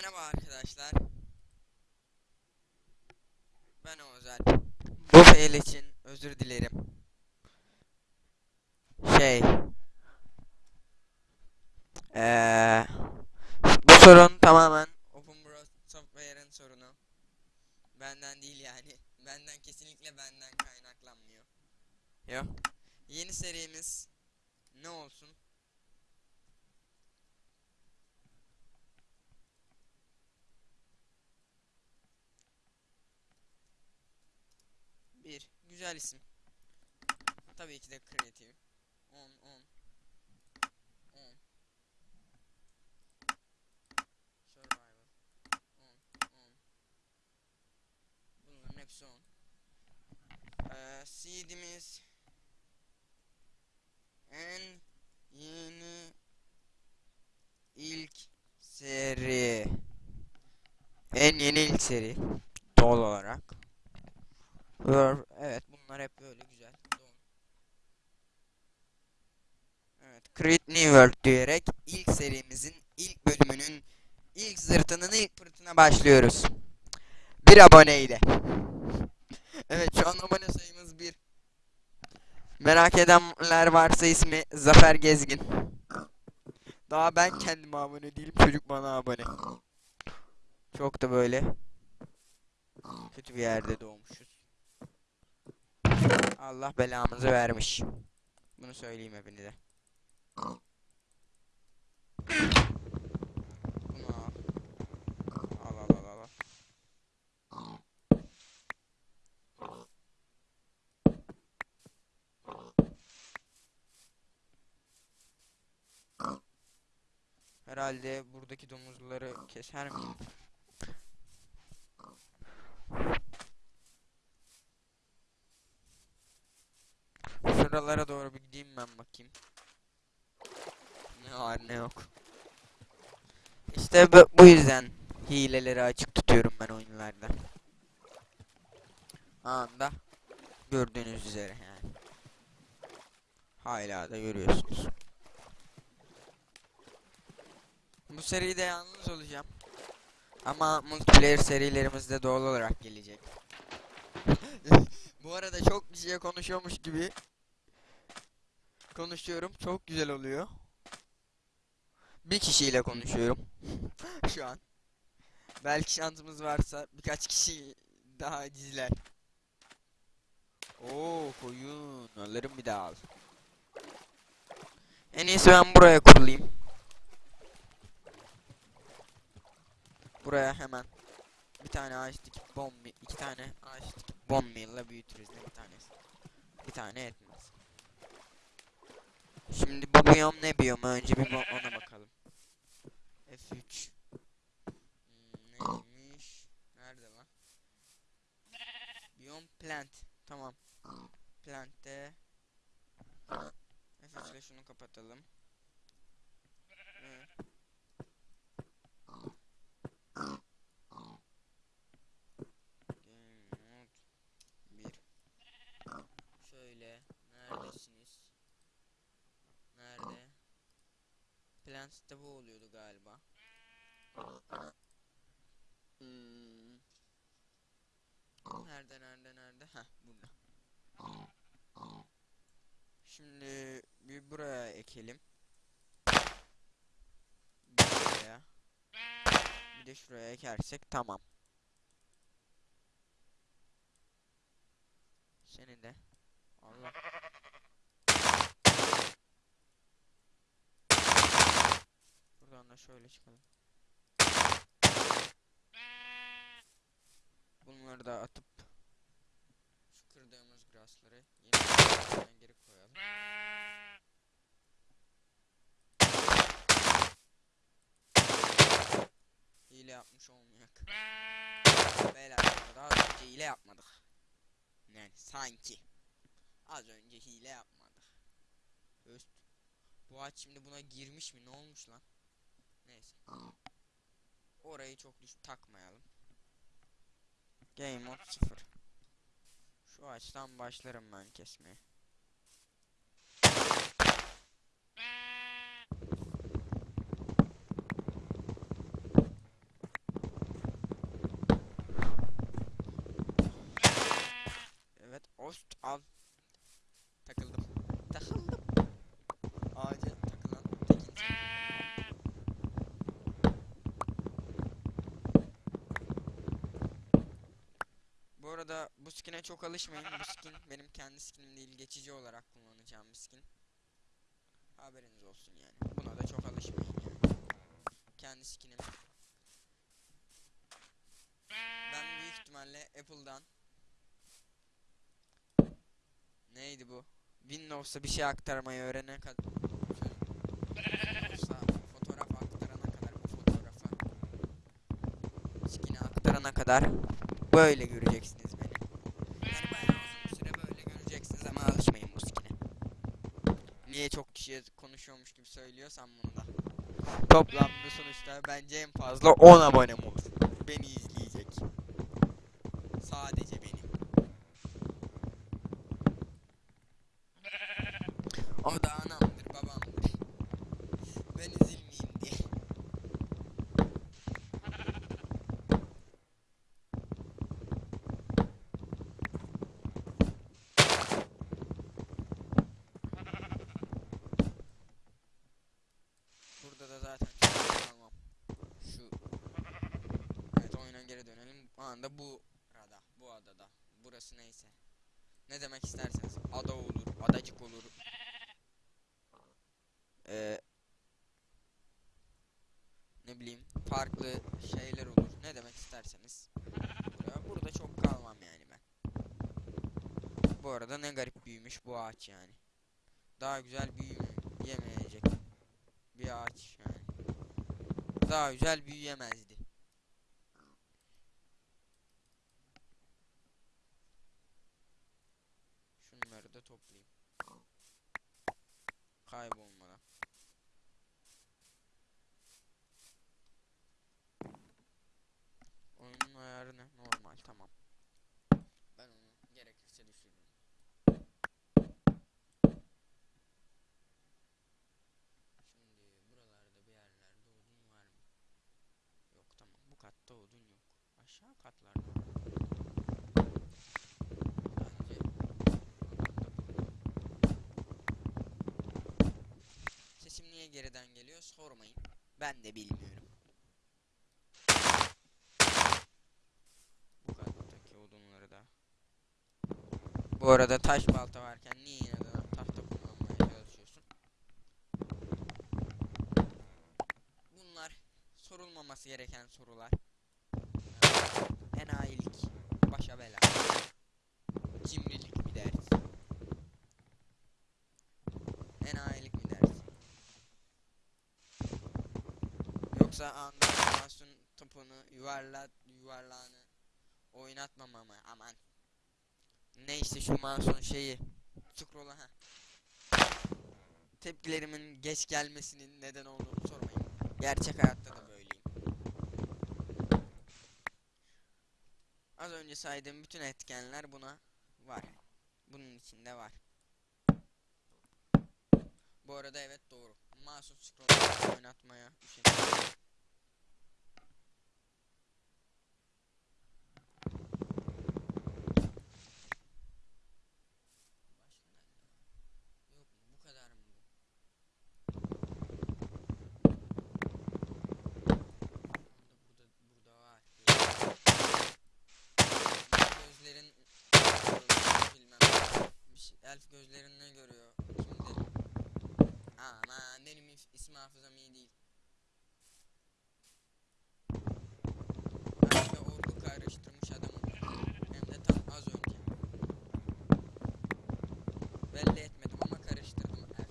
Merhaba arkadaşlar. Ben Özel. Bu fail için özür dilerim. Şey. Eee bu sorun tamamen OpenBro Software'ın sorunu. Benden değil yani. Benden kesinlikle benden kaynaklanmıyor. Yok. Yeni serimiz ne olsun? Bir. Güzel isim. Tabii ki de kreatif. 10 10 10 Survival. 10 10 Bunların hepsi 10 ee, seedimiz en yeni ilk seri. En yeni ilk seri doğal olarak. Word, evet bunlar hep böyle güzel. Doğru. Evet, Create New World diyerek ilk serimizin ilk bölümünün ilk zırtının ilk pırtına başlıyoruz. Bir aboneyle. evet şu an abone sayımız bir. Merak edenler varsa ismi Zafer Gezgin. Daha ben kendime abone değilim çocuk bana abone. Çok da böyle kötü bir yerde doğmuşuz. Allah belamızı vermiş. Bunu söyleyeyim hepinize. Herhalde buradaki domuzları keser miyim? Şuralara doğru bir gideyim ben bakayım. Ne var ne yok. İşte bu, yüzden hileleri açık tutuyorum ben oyunlarda. Anda gördüğünüz üzere yani. Hala da görüyorsunuz. Bu seride yalnız olacağım. Ama multiplayer serilerimiz de doğal olarak gelecek. Bu arada çok kişiye konuşuyormuş gibi konuşuyorum. Çok güzel oluyor. Bir kişiyle konuşuyorum. Şu an. Belki şansımız varsa birkaç kişi daha izler. Oo koyun. Alırım bir daha. En iyisi ben buraya kurulayım. Buraya hemen bir tane ağaç dikip bomb iki tane ağaç dikip bomb büyütürüz ne bir tanesi. Bir tane etmez. Şimdi bu biyom ne biyom? Önce bir ona bakalım. F3 Hmm, Neymiş? Nerede lan? Biyom plant. Tamam. Plant'te F3 ile şunu kapatalım. Evet. 1 Şöyle neredesiniz? Nerede? Plants'te bu oluyordu galiba. Hmm. Nerede nerede nerede? Heh burada. Şimdi bir buraya ekelim. Buraya. Bir de şuraya ekersek tamam. Seni de. Allah. Buradan da şöyle çıkalım. Bunları da atıp grassları yeniden geri koyalım. Hile yapmış olmayak. Beyler daha önce hile yapmadık. Yani sanki. Az önce hile yapmadık. Öst. Bu ağaç şimdi buna girmiş mi? Ne olmuş lan? Neyse. Orayı çok düş takmayalım. Game mode 0. Şu ağaçtan başlarım ben kesmeye. arada bu skin'e çok alışmayın. Bu skin benim kendi skinim değil. Geçici olarak kullanacağım bir skin. Haberiniz olsun yani. Buna da çok alışmayın. Kendi skinim. Ben büyük ihtimalle Apple'dan Neydi bu? Windows'a bir şey aktarmayı öğrenene kadar fotoğraf aktarana kadar bu fotoğrafa skin'i aktarana kadar böyle göreceksiniz beni. Yani bayağı uzun bir süre böyle göreceksiniz ama alışmayın bu skin'e. Niye çok kişiye konuşuyormuş gibi söylüyorsam bunu da. Toplamda sonuçta bence en fazla 10 abonem olur. Beni izleyecek. Sadece benim. O da anamdır, babamdır. Ben üzülmeyeyim diye. Burada da zaten çok kalmam. Şu Evet oyuna geri dönelim. O anda bu arada, bu adada. Burası neyse. Ne demek isterseniz. Ada olur, adacık olur. Ee, ne bileyim farklı şeyler olur. Ne demek isterseniz. Buraya, burada çok kalmam yani ben. Bu arada ne garip büyümüş bu ağaç yani. Daha güzel büyüyemeyecek bir ağaç yani. Daha güzel büyüyemezdi. Kaybolmadan. Oyunun ayarı ne? Normal tamam. Ben onu gerekirse düşürürüm. Şimdi buralarda bir yerlerde odun var mı? Yok tamam. Bu katta odun yok. Aşağı katlarda. Bence Sesim niye geriden geliyor sormayın. Ben de bilmiyorum. Bu kattaki odunları da. Bu arada taş balta varken niye inadına tahta kullanmaya çalışıyorsun? Bunlar sorulmaması gereken sorular. Enayilik, başa bela. Cimrilik mi dersin? Enayilik mi dersin? Yoksa animasyon topunu yuvarla yuvarlağını oynatmama mı? Aman. Neyse şu mouse'un şeyi. Scroll'a ha. Tepkilerimin geç gelmesinin neden olduğunu sormayın. Gerçek hayatta da böyleyim. Az önce saydığım bütün etkenler buna var. Bunun içinde var. Bu arada evet doğru. Masum scroll oynatmaya üşeniyorum. Başka nerede? Yok mu? Bu kadar mı bu? Burada, burada var. Gözlerin bilmem. Bir şey, elf gözlerin ne görüyor? Kimdir? Aman benim is- isim hafızam iyi değil. Ben de ordu karıştırmış adamım. Hem de tam az önce. Belli etmedim ama karıştırdım elf.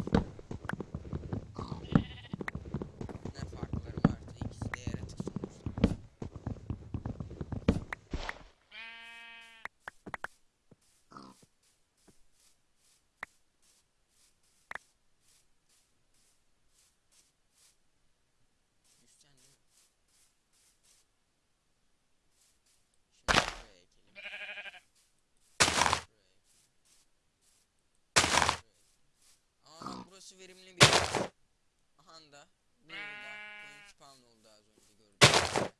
Ne farkları varsa ikisi de yaratık sonuçta. Düşeceksin değil mi? Şimdi buraya ekelim. Buraya ekelim. Buraya ekelim. Aa bak burası verimli bir. Aha da burada coin spawn oldu az önce gördüğünüz.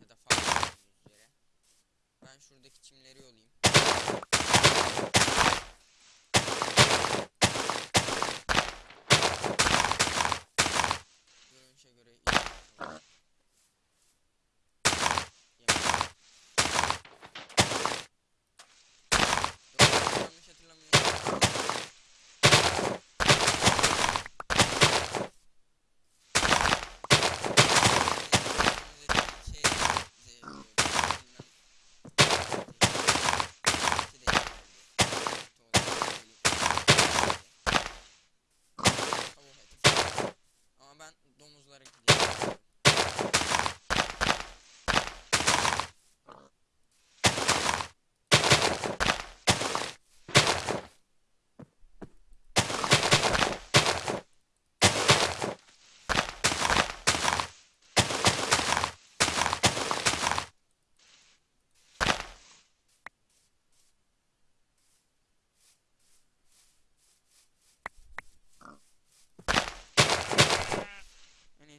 Ya da fark ettiğiniz üzere. Ben şuradaki çimleri yolayım. Görünüşe göre iyi oldu. Yemek.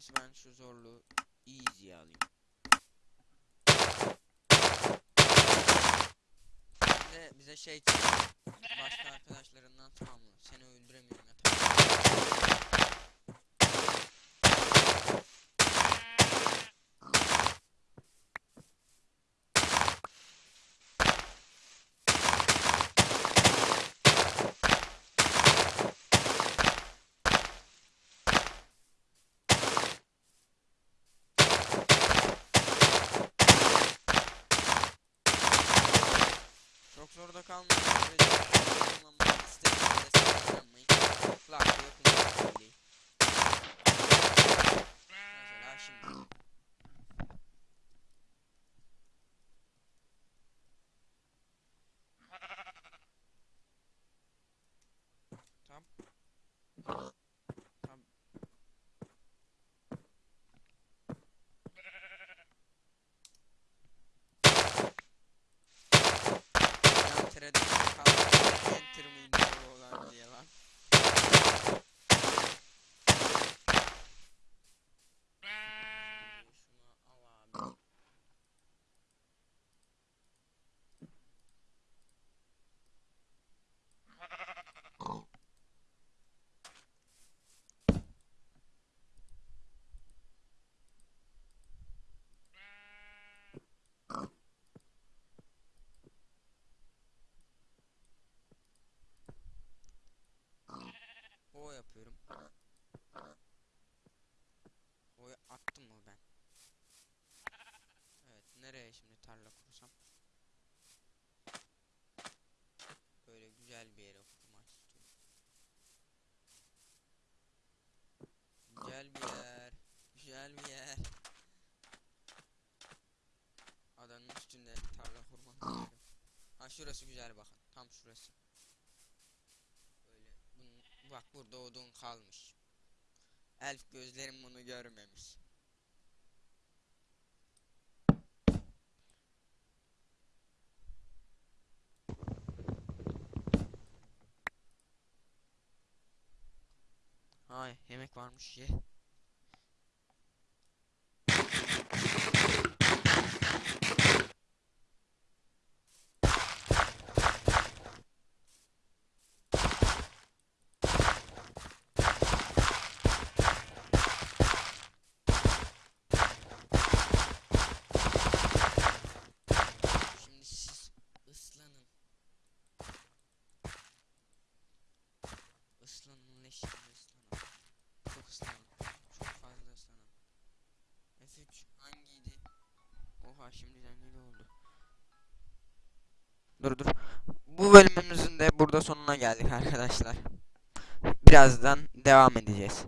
İyisi ben şu zorluğu easy'ye alayım. Bize, bize şey çıktı. Başka arkadaşlarından tamamla. Seni öldüremiyorum ya tamam. Çok zorda kalmayın. Sürece kullanmak istediğinizde saklanmayın. Kulaklığı kullanmayın. Mesela şimdi. Tam. Tam. Yan terede kalmış. Enter miydi bu olan diye lan. Şunu al abi. O yapıyorum. O'yu attım mı ben? Evet, nereye şimdi tarla kursam? Böyle güzel bir yere kurmak istiyorum. Güzel bir yer. Güzel bir yer. Adanın üstünde tarla kurmak. Ha şurası güzel bakın. Tam şurası. Böyle bak burada odun kalmış. Elf gözlerim bunu görmemiş. Ay yemek varmış ye. Dur dur. Bu bölümümüzün de burada sonuna geldik arkadaşlar. Birazdan devam edeceğiz.